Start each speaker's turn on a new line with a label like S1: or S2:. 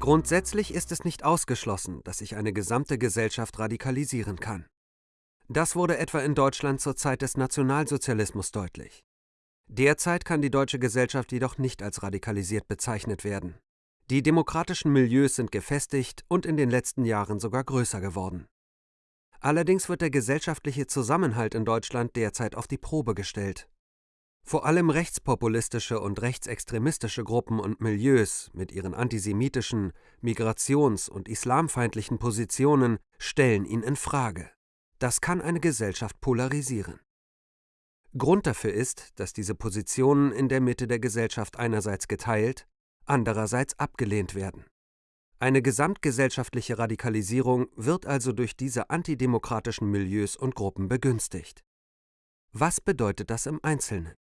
S1: Grundsätzlich ist es nicht ausgeschlossen, dass sich eine gesamte Gesellschaft radikalisieren kann. Das wurde etwa in Deutschland zur Zeit des Nationalsozialismus deutlich. Derzeit kann die deutsche Gesellschaft jedoch nicht als radikalisiert bezeichnet werden. Die demokratischen Milieus sind gefestigt und in den letzten Jahren sogar größer geworden. Allerdings wird der gesellschaftliche Zusammenhalt in Deutschland derzeit auf die Probe gestellt. Vor allem rechtspopulistische und rechtsextremistische Gruppen und Milieus mit ihren antisemitischen, migrations- und islamfeindlichen Positionen stellen ihn in Frage. Das kann eine Gesellschaft polarisieren. Grund dafür ist, dass diese Positionen in der Mitte der Gesellschaft einerseits geteilt, andererseits abgelehnt werden. Eine gesamtgesellschaftliche Radikalisierung wird also durch diese antidemokratischen Milieus und Gruppen begünstigt. Was bedeutet das im Einzelnen?